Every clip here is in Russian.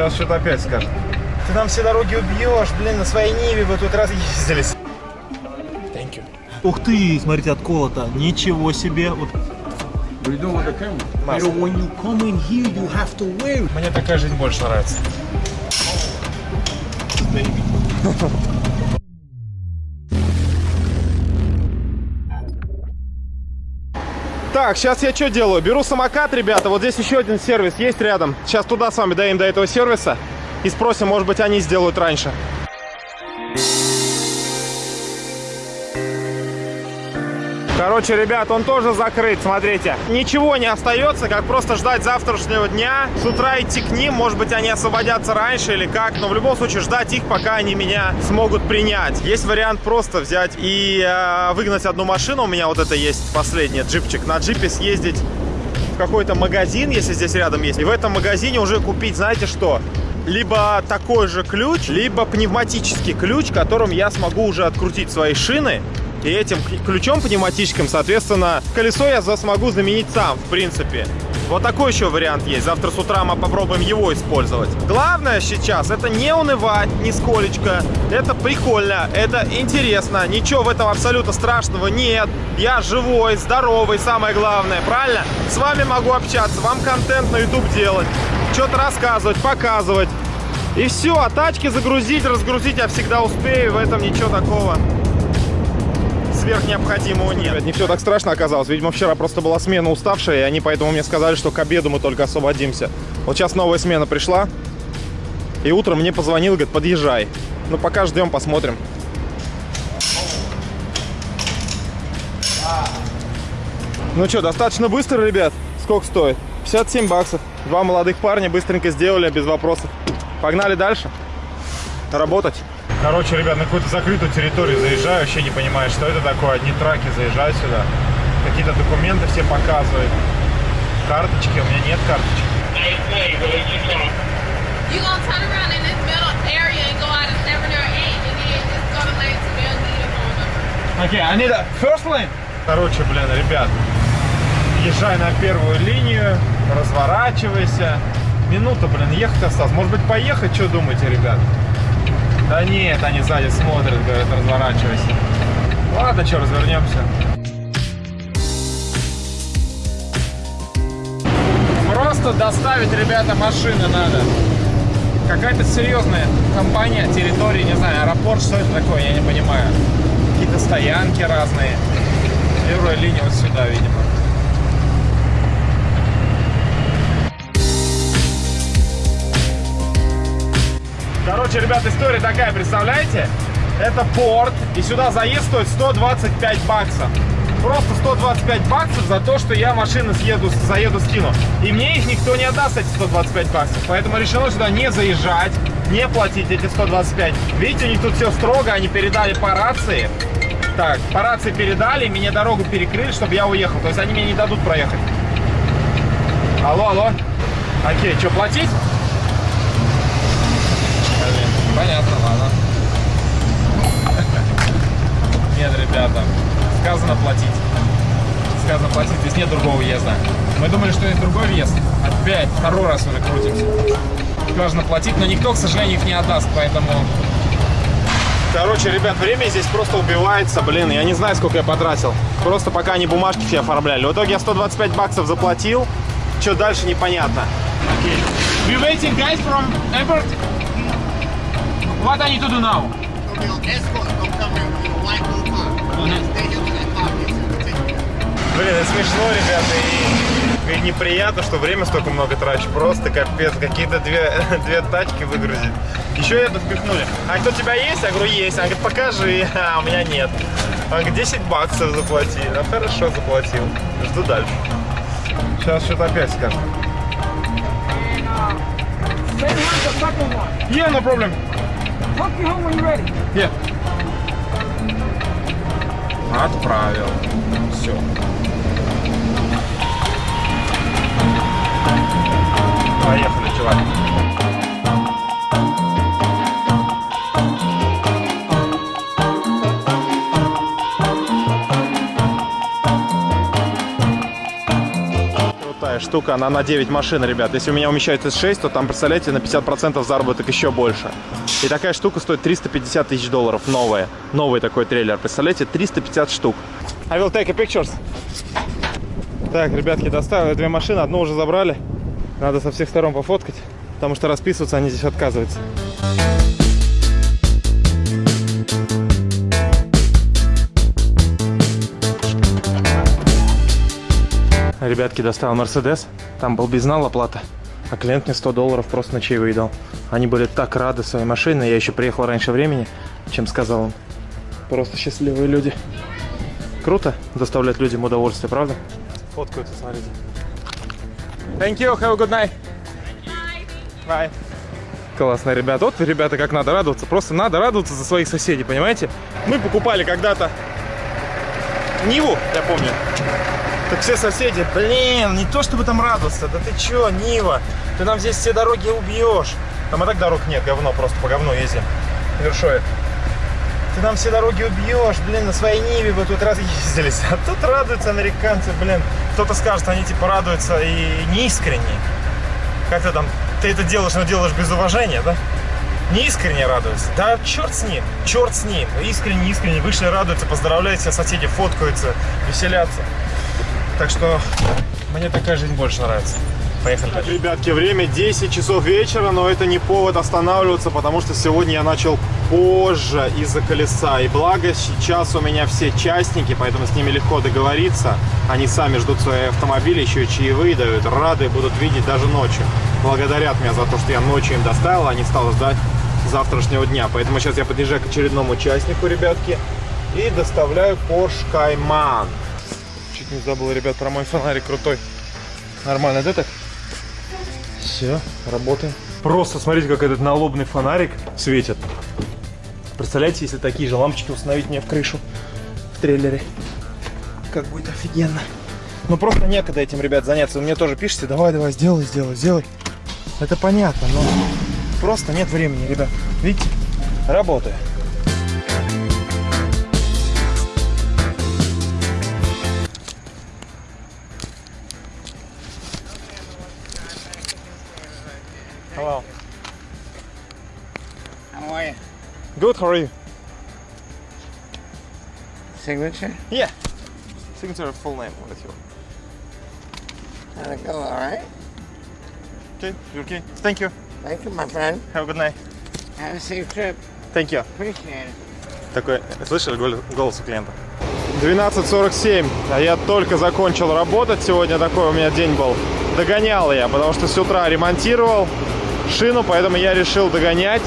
Сейчас что-то опять скажет. Ты нам все дороги убьешь, блин, на своей Ниве вы тут раз ездились. Thank you. Ух ты, смотрите, отколото. Ничего себе. Вот. What are you doing with the camera? Mask. You know, when you come in here, you have to wear it. Мне такая жизнь больше нравится. Так, сейчас я что делаю? Беру самокат, ребята. Вот здесь еще один сервис есть рядом. Сейчас туда с вами доедем до этого сервиса. И спросим, может быть, они сделают раньше. Короче, ребят, он тоже закрыт, смотрите. Ничего не остается, как просто ждать завтрашнего дня. С утра идти к ним, может быть, они освободятся раньше или как. Но в любом случае ждать их, пока они меня смогут принять. Есть вариант просто взять и э, выгнать одну машину. У меня вот это есть последняя, джипчик. На джипе съездить в какой-то магазин, если здесь рядом есть. И в этом магазине уже купить, знаете что? Либо такой же ключ, либо пневматический ключ, которым я смогу уже открутить свои шины. И этим ключом пневматическим, соответственно, колесо я смогу заменить сам, в принципе. Вот такой еще вариант есть. Завтра с утра мы попробуем его использовать. Главное сейчас это не унывать нисколечко. Это прикольно, это интересно. Ничего в этом абсолютно страшного нет. Я живой, здоровый, самое главное, правильно? С вами могу общаться, вам контент на YouTube делать, что-то рассказывать, показывать. И все, а тачки загрузить, разгрузить я всегда успею, в этом ничего такого сверхнеобходимого нет. Не все так страшно оказалось. Видимо, вчера просто была смена уставшая, и они поэтому мне сказали, что к обеду мы только освободимся. Вот сейчас новая смена пришла, и утром мне позвонил, говорит, подъезжай. Ну, пока ждем, посмотрим. Ну что, достаточно быстро, ребят? Сколько стоит? 57 баксов. Два молодых парня быстренько сделали, без вопросов. Погнали дальше. Работать. Короче, ребят, на какую-то закрытую территорию заезжаю, вообще не понимаю, что это такое. Одни траки заезжают сюда. Какие-то документы все показывают. Карточки, у меня нет карточек. You gonna turn around in this middle area and go out of 7 or 8 and then just go to lane to they'll give you a phone number. Окей, I need a first lane. Короче, блин, ребят, езжай на первую линию, разворачивайся. Минута, блин, ехать осталось. Может быть, поехать, что думаете, ребят? Да нет, они сзади смотрят, говорят, разворачивайся. Ладно, что, развернемся. Просто доставить, ребята, машины надо. Какая-то серьезная компания, территория, не знаю, аэропорт, что это такое, я не понимаю. Какие-то стоянки разные. Первая линия вот сюда, видимо. Короче, ребят, история такая, представляете? Это порт, и сюда заезд стоит 125 баксов. Просто 125 баксов за то, что я машины съеду, заеду, скину. И мне их никто не отдаст, эти 125 баксов. Поэтому решено сюда не заезжать, не платить эти 125. Видите, у них тут все строго, они передали по рации. Так, по рации передали, мне дорогу перекрыли, чтобы я уехал. То есть они мне не дадут проехать. Алло, алло. Окей, что, платить? Понятно, ладно. Нет, ребята, сказано платить. Сказано платить, здесь нет другого въезда. Мы думали, что есть другой въезд. Опять, второй раз уже крутимся. Сказано платить, но никто, к сожалению, их не отдаст, поэтому... Короче, ребят, время здесь просто убивается, блин, я не знаю, сколько я потратил. Просто пока они бумажки все оформляли. В итоге я 125 баксов заплатил, что дальше непонятно. Okay. We waiting guys from airport. What I need to do now? Блин, это смешно, ребята, и, и неприятно, что время столько много трачу. Просто капец, какие-то две, две тачки выгрузить. Еще это впихнули. А кто у тебя есть? Я говорю, есть. Она говорит, покажи. А, у меня нет. Говорит, 10 баксов заплати. Ну, хорошо, заплатил. Жду дальше. Сейчас что-то опять скажет. Yeah, no problem. Talk you home when you're ready. Yeah. Отправил. Все. Поехали, чувак. Штука, она на 9 машин, ребят. Если у меня умещается 6, то там, представляете, на 50% заработок еще больше. И такая штука стоит 350 тысяч долларов, новая. Новый такой трейлер, представляете, 350 штук. I will take a pictures. Так, ребятки, доставили две машины, одну уже забрали. Надо со всех сторон пофоткать, потому что расписываться они здесь отказываются. Ребятки, достал Мерседес. Там был безнал оплата. А клиент мне 100 долларов просто на чаевые дал. Они были так рады своей машине. Я еще приехал раньше времени, чем сказал им. Просто счастливые люди. Круто доставлять людям удовольствие, правда? Фоткаются, смотрите. Thank you, have a good night. Bye. Классно, ребята. Вот, ребята, как надо радоваться. Просто надо радоваться за своих соседей, понимаете? Мы покупали когда-то Ниву, я помню. Так все соседи, блин, не то чтобы там радоваться, да ты чё, Нива, ты нам здесь все дороги убьешь. Там и так дорог нет, говно, просто по говну ездим. Вершой. Ты нам все дороги убьешь, блин, на своей Ниве вы тут раз ездились. А тут радуются американцы, блин. Кто-то скажет, они типа радуются и неискренне. Как ты там, ты это делаешь, но делаешь без уважения, да? Не искренне радуются. Да черт с ним, черт с ним. Искренне, искренне вышли, радуются, поздравляют все соседи, фоткаются, веселятся. Так что мне такая жизнь больше нравится. Поехали. Так, ребятки, время 10 часов вечера, но это не повод останавливаться, потому что сегодня я начал позже из-за колеса. И благо сейчас у меня все частники, поэтому с ними легко договориться. Они сами ждут свои автомобили, еще и чаевые дают, рады будут видеть даже ночью. Благодарят меня за то, что я ночью им доставил, а не стал ждать завтрашнего дня. Поэтому сейчас я подъезжаю к очередному участнику, ребятки, и доставляю Porsche Cayman. Не забыл, ребят, про мой фонарик крутой. Нормально, да так? Все, работаем. Просто смотрите, как этот налобный фонарик светит. Представляете, если такие же лампочки установить мне в крышу в трейлере. Как будет офигенно. Ну просто некогда этим, ребят, заняться. Вы мне тоже пишите, давай, давай, сделай, сделай, сделай. Это понятно, но просто нет времени, ребят. Видите? Работаю. Are you? Signature? Yeah. Signature full name with you. How'd it go? All right? Okay, you okay? Thank you. Thank you, my friend. Have a good night. Have a safe trip. Thank you. Appreciate it. Такой, слышали гол- голос у клиента? 12.47, а я только закончил работать. Сегодня такой у меня день был. Догонял я, потому что с утра ремонтировал шину, поэтому я решил догонять.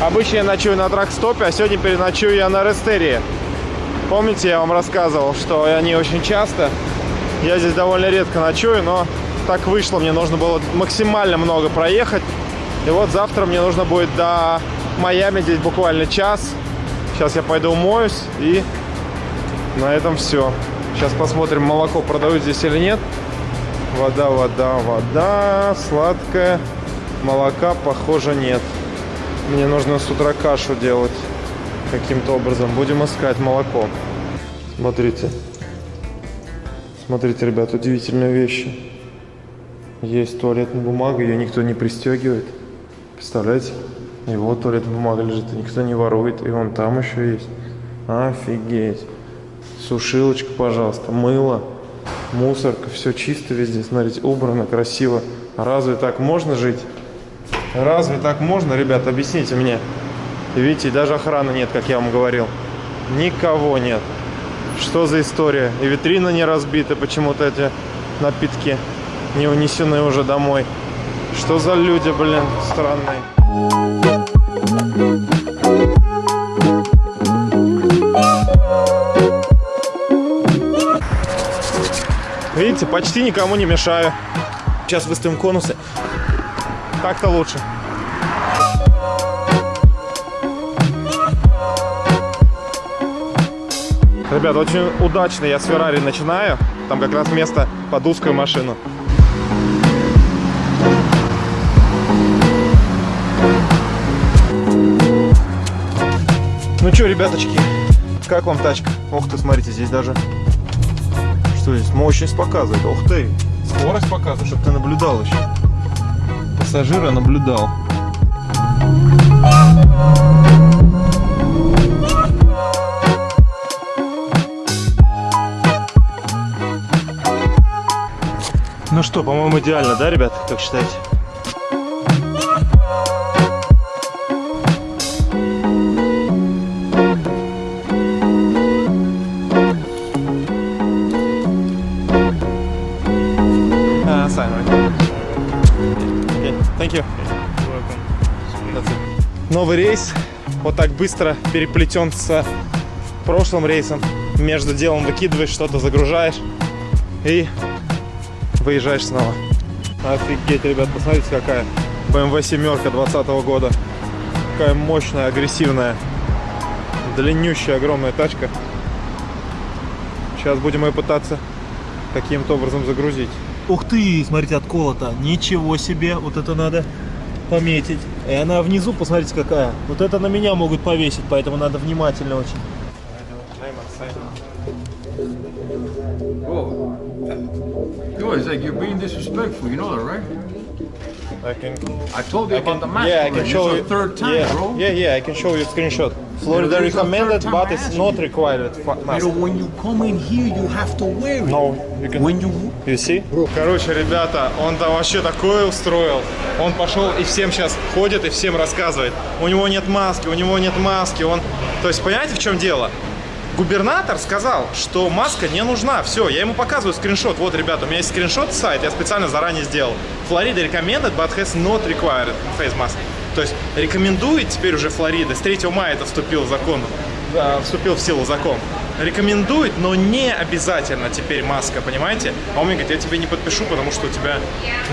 Обычно я ночую на трак-стопе, а сегодня переночую я на Рестерии. Помните, я вам рассказывал, что они очень часто. Я здесь довольно редко ночую, но так вышло. Мне нужно было максимально много проехать. И вот завтра мне нужно будет до Майами, здесь буквально час. Сейчас я пойду умоюсь и на этом все. Сейчас посмотрим, молоко продают здесь или нет. Вода, вода, вода, сладкая. Молока, похоже, нет. Мне нужно с утра кашу делать каким-то образом. Будем искать молоко. Смотрите. Смотрите, ребят, удивительные вещи. Есть туалетная бумага, ее никто не пристегивает. Представляете? Вот туалетная бумага лежит, никто не ворует. И вон там еще есть. Офигеть. Сушилочка, пожалуйста, мыло, мусорка, все чисто везде. Смотрите, убрано, красиво. Разве так можно жить? Разве так можно, ребят? Объясните мне. Видите, даже охраны нет, как я вам говорил. Никого нет. Что за история? И витрина не разбита, почему-то эти напитки не унесены уже домой. Что за люди, блин, странные. Видите, почти никому не мешаю. Сейчас выставим конусы. Так-то лучше. Ребят, очень удачно я с Феррари начинаю. Там как раз место под узкую машину. Ну что, ребяточки, как вам тачка? Ох ты, смотрите, здесь даже... Что здесь? Мощность показывает. Ух ты, Скорость показывает, чтобы ты наблюдал еще. Пассажира наблюдал. Ну что, по-моему, идеально, да, ребят, как считаете? Новый рейс вот так быстро переплетен с прошлым рейсом. Между делом выкидываешь что-то, загружаешь и выезжаешь снова. Офигеть, ребят, посмотрите, какая BMW семерка 20 года. Какая мощная, агрессивная, длиннющая, огромная тачка. Сейчас будем ее пытаться каким-то образом загрузить. Ух ты, смотрите, отколото. Ничего себе, вот это надо пометить. И она внизу, посмотрите, какая. Вот это на меня могут повесить, поэтому надо внимательно очень. I can, I told you about the mask. yeah, I can show you. third time, yeah, bro. yeah, yeah, I can show you a screenshot. Florida recommended, but I it's not required. fa- You mask. know, when you come in here, you have to wear it. No, you can. When you You see? Короче, ребята, он там вообще такое устроил. Он пошел и всем сейчас ходит и всем рассказывает. У него нет маски, у него нет маски. Он... То есть, понимаете, в чем дело? Губернатор сказал, что маска не нужна. Все, я ему показываю скриншот. Вот, ребята, у меня есть скриншот сайт, я специально заранее сделал. Флорида recommended, but has not required face mask. То есть рекомендует теперь уже Флорида. С 3 мая это вступил в закон, э, вступил в силу закон. Рекомендует, но не обязательно теперь маска, понимаете? А он мне говорит, я тебе не подпишу, потому что у тебя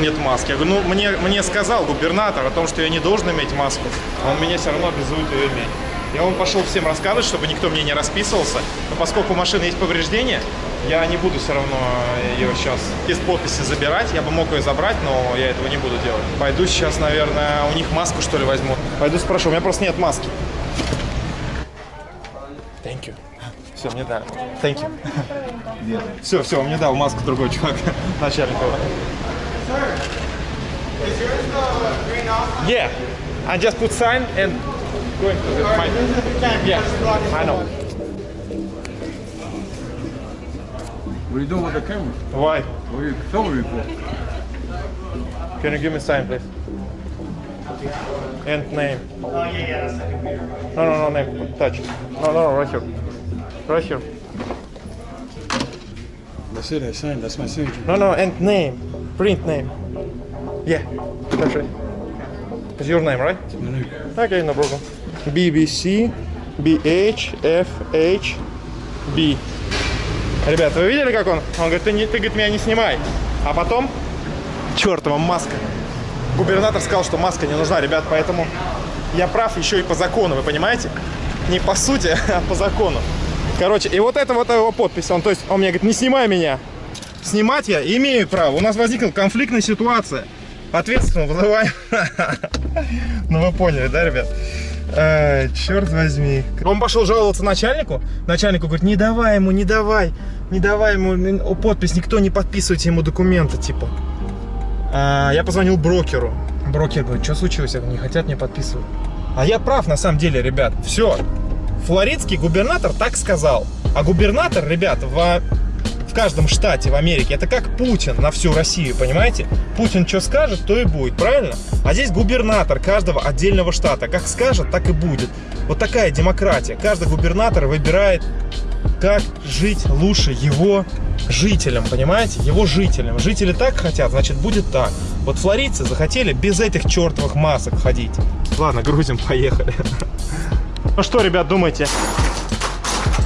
нет маски. Я говорю, ну мне, мне сказал губернатор о том, что я не должен иметь маску. а Он меня все равно обязует ее иметь. И он пошел всем рассказывать, чтобы никто мне не расписывался. Но поскольку у машины есть повреждения, я не буду все равно ее сейчас из подписи забирать. Я бы мог ее забрать, но я этого не буду делать. Пойду сейчас, наверное, у них маску что ли возьму. Пойду спрошу, у меня просто нет маски. Thank you. Все, мне дали. Thank you. Все, все, он мне дал маску другой чувак, начальник. Yeah, I just put sign and going to the mine. Yeah, I know. What are you doing with the camera? Why? What are you filming me for? Can you give me sign, please? And name. Oh, yeah, yeah, No, no, no, name. Touch. No, no, no, right here. Right here. That's it, I signed. That's my signature. No, no, and name. Print name. Yeah, that's right. It's your name, right? Okay, no problem. BBC, BH, FH, B. Ребята, вы видели, как он? Он говорит, ты, не, ты говорит, меня не снимай. А потом, чертова маска. Губернатор сказал, что маска не нужна, ребят, поэтому я прав еще и по закону, вы понимаете? Не по сути, а по закону. Короче, и вот это вот его подпись. Он, то есть, он мне говорит, не снимай меня. Снимать я имею право. У нас возникла конфликтная ситуация. Ответственно вызываем. Ну вы поняли, да, ребят? Ай, черт возьми. Он пошел жаловаться начальнику. Начальнику говорит, не давай ему, не давай. Не давай ему подпись, никто не подписывайте ему документы, типа. А, я позвонил брокеру. Брокер говорит, что случилось? Я не хотят мне подписывать. А я прав, на самом деле, ребят. Все. Флоридский губернатор так сказал. А губернатор, ребят, в каждом штате в Америке, это как Путин на всю Россию, понимаете? Путин что скажет, то и будет, правильно? А здесь губернатор каждого отдельного штата. Как скажет, так и будет. Вот такая демократия. Каждый губернатор выбирает, как жить лучше его жителям, понимаете? Его жителям. Жители так хотят, значит будет так. Вот флоридцы захотели без этих чертовых масок ходить. Ладно, грузим, поехали. Ну что, ребят, думаете?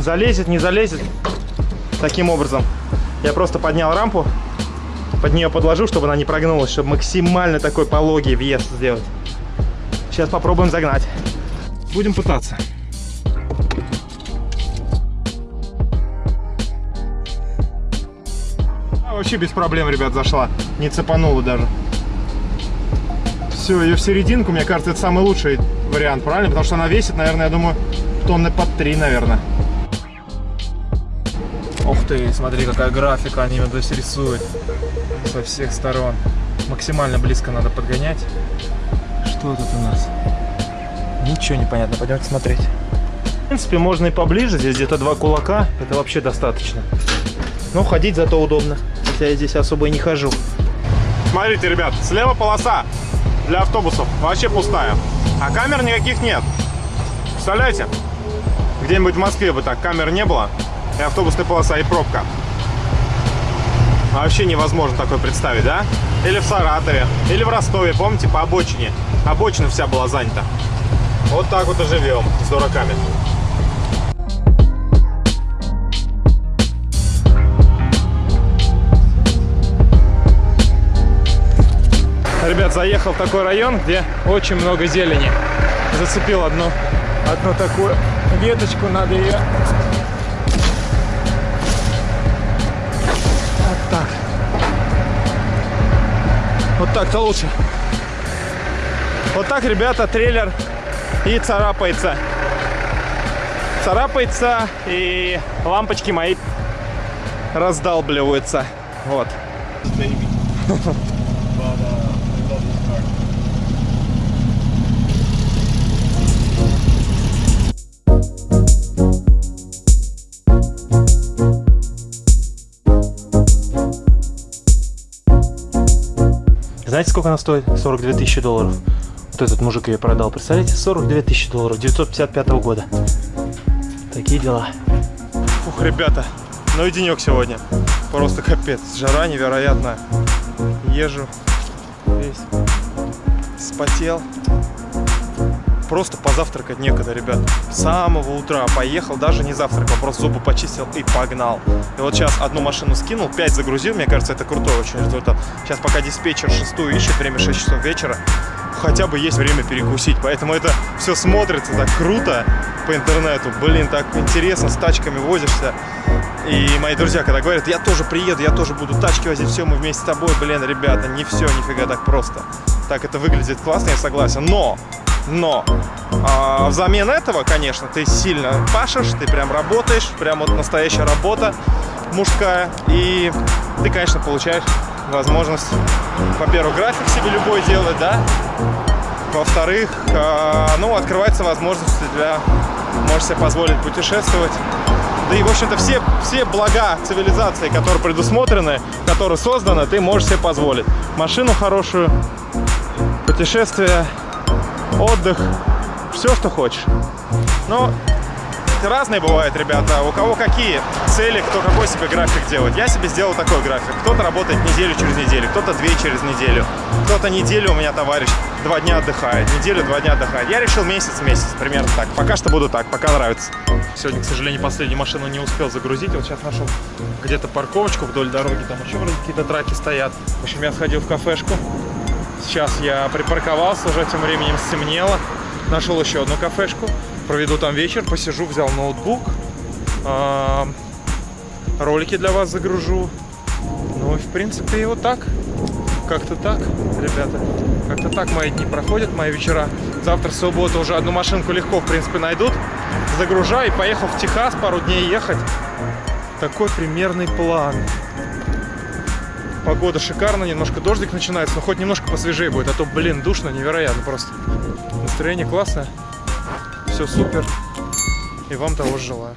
Залезет, не залезет? Таким образом. Я просто поднял рампу, под нее подложил, чтобы она не прогнулась, чтобы максимально такой пологий въезд сделать. Сейчас попробуем загнать. Будем пытаться. А, вообще без проблем, ребят, зашла. Не цепанула даже. Все, ее в серединку, мне кажется, это самый лучший вариант, правильно? Потому что она весит, наверное, я думаю, тонны под три, наверное. Ты, смотри, какая графика они здесь рисуют со всех сторон. Максимально близко надо подгонять. Что тут у нас? Ничего не понятно, пойдемте смотреть. В принципе, можно и поближе, здесь где-то два кулака, это вообще достаточно. Но ходить зато удобно, хотя я здесь особо и не хожу. Смотрите, ребят, слева полоса для автобусов вообще пустая, а камер никаких нет. Представляете? Где-нибудь в Москве бы так камер не было, и автобусная полоса, и пробка. Вообще невозможно такое представить, да? Или в Саратове, или в Ростове, помните, по обочине. Обочина вся была занята. Вот так вот и живем с дураками. Ребят, заехал в такой район, где очень много зелени. Зацепил одну, одну такую веточку, надо ее Вот так-то лучше. Вот так, ребята, трейлер и царапается. Царапается, и лампочки мои раздалбливаются. Вот. сколько она стоит? 42 тысячи долларов. Вот этот мужик ее продал. Представляете? 42 тысячи долларов. 955 года. Такие дела. Ух, ребята. Ну и денек сегодня. Просто капец. Жара невероятная. Езжу. Весь. Спотел. Просто позавтракать некогда, ребят. С самого утра поехал, даже не завтракал, просто зубы почистил и погнал. И вот сейчас одну машину скинул, 5 загрузил, мне кажется, это крутой очень результат. Сейчас пока диспетчер шестую ищет, время 6 часов вечера, хотя бы есть время перекусить. Поэтому это все смотрится так круто по интернету. Блин, так интересно, с тачками возишься. И мои друзья, когда говорят, я тоже приеду, я тоже буду тачки возить, все, мы вместе с тобой, блин, ребята, не все, нифига так просто. Так это выглядит классно, я согласен, но но а, взамен этого, конечно, ты сильно пашешь, ты прям работаешь, прям вот настоящая работа мужская. И ты, конечно, получаешь возможность, во-первых, график себе любой делать, да. Во-вторых, а, ну, открывается возможность для, можешь себе позволить путешествовать. Да и, в общем-то, все, все блага цивилизации, которые предусмотрены, которые созданы, ты можешь себе позволить. Машину хорошую, путешествие, отдых, все, что хочешь. Но разные бывают, ребята. У кого какие цели, кто какой себе график делает. Я себе сделал такой график. Кто-то работает неделю через неделю, кто-то две через неделю. Кто-то неделю у меня товарищ два дня отдыхает, неделю два дня отдыхает. Я решил месяц-месяц, примерно так. Пока что буду так, пока нравится. Сегодня, к сожалению, последнюю машину не успел загрузить. Вот сейчас нашел где-то парковочку вдоль дороги, там еще какие-то траки стоят. В общем, я сходил в кафешку. Сейчас я припарковался, уже тем временем стемнело. Нашел еще одну кафешку. Проведу там вечер, посижу, взял ноутбук. А, ролики для вас загружу. Ну и в принципе и вот так. Как-то так, ребята. Как-то так мои дни проходят, мои вечера. Завтра, суббота, уже одну машинку легко, в принципе, найдут. Загружаю и поехал в Техас пару дней ехать. Такой примерный план. Погода шикарная, немножко дождик начинается, но хоть немножко посвежее будет, а то, блин, душно, невероятно просто. Настроение классное, все супер, и вам того же желаю.